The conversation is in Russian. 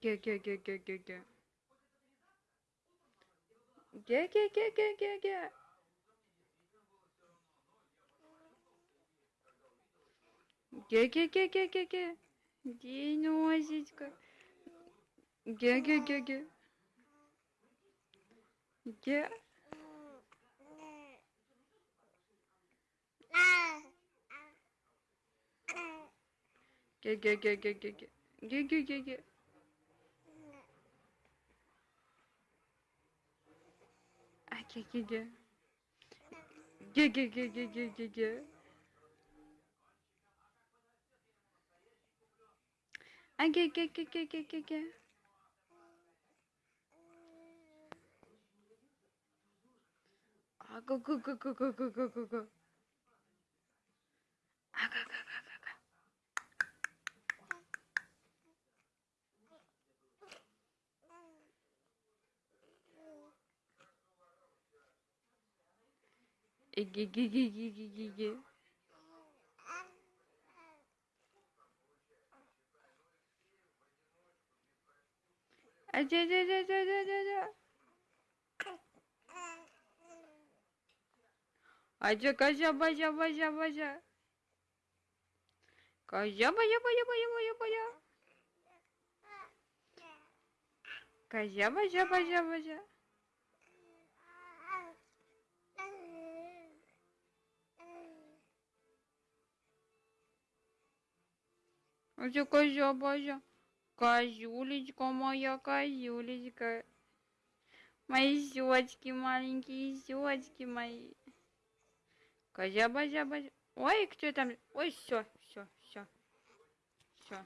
Ге-ге-ге-ге-ге-ге. Ге-ге-ге-ге-ге-ге. Ге-ге-ге-ге-ге-ге. Диносечка. Ге-ге-ге-ге. Ге. Ге-ге-ге-ге-ге-ге. Ге-ге-ге-ге. gü gü gü. Gü gü gü gü gü gü gü. Gü gü gü gü gü gü gü. Go go go go go go go go. Ге-ге-ге-ге-ге-ге. А, да-да-да-да-да-да-да. Ача, козя, базя, базя, базя. Козя, базя, базя, базя, базя, базя. Козя, базя, базя, базя. Ача, козя, базя. Козюлечка моя, козюлечка. Мои щечки маленькие, щечки мои. Козя, базя, базя. Ой, кто там? Ой, все, все, все. Все.